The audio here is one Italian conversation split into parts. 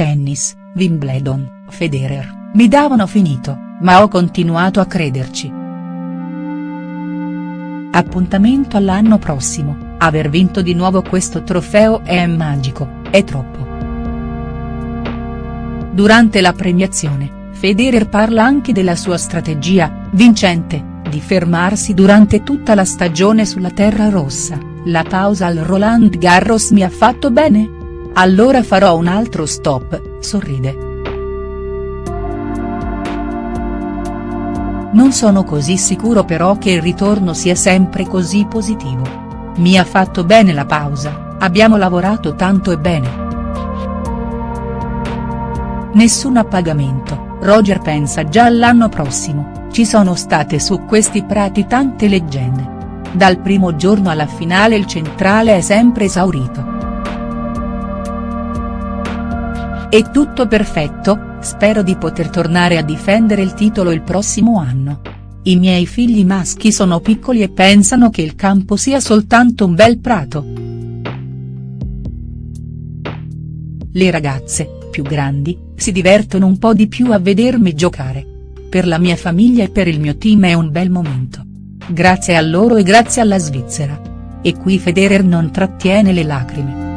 Tennis, Wimbledon, Federer, mi davano finito, ma ho continuato a crederci. Appuntamento all'anno prossimo, aver vinto di nuovo questo trofeo è magico, è troppo. Durante la premiazione, Federer parla anche della sua strategia, vincente, di fermarsi durante tutta la stagione sulla terra rossa, la pausa al Roland Garros mi ha fatto bene? Allora farò un altro stop, sorride. Non sono così sicuro però che il ritorno sia sempre così positivo. Mi ha fatto bene la pausa, abbiamo lavorato tanto e bene. Nessun appagamento, Roger pensa già all'anno prossimo, ci sono state su questi prati tante leggende. Dal primo giorno alla finale il centrale è sempre esaurito. È tutto perfetto, spero di poter tornare a difendere il titolo il prossimo anno. I miei figli maschi sono piccoli e pensano che il campo sia soltanto un bel prato. Le ragazze, più grandi, si divertono un po' di più a vedermi giocare. Per la mia famiglia e per il mio team è un bel momento. Grazie a loro e grazie alla Svizzera. E qui Federer non trattiene le lacrime.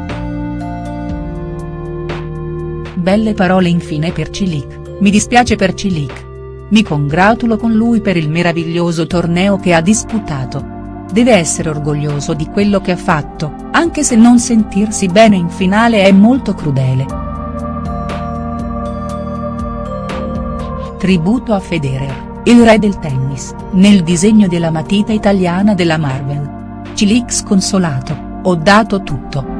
Belle parole infine per Cilic, mi dispiace per Cilic. Mi congratulo con lui per il meraviglioso torneo che ha disputato. Deve essere orgoglioso di quello che ha fatto, anche se non sentirsi bene in finale è molto crudele. Tributo a Federer, il re del tennis, nel disegno della matita italiana della Marvel. Cilic sconsolato, ho dato tutto.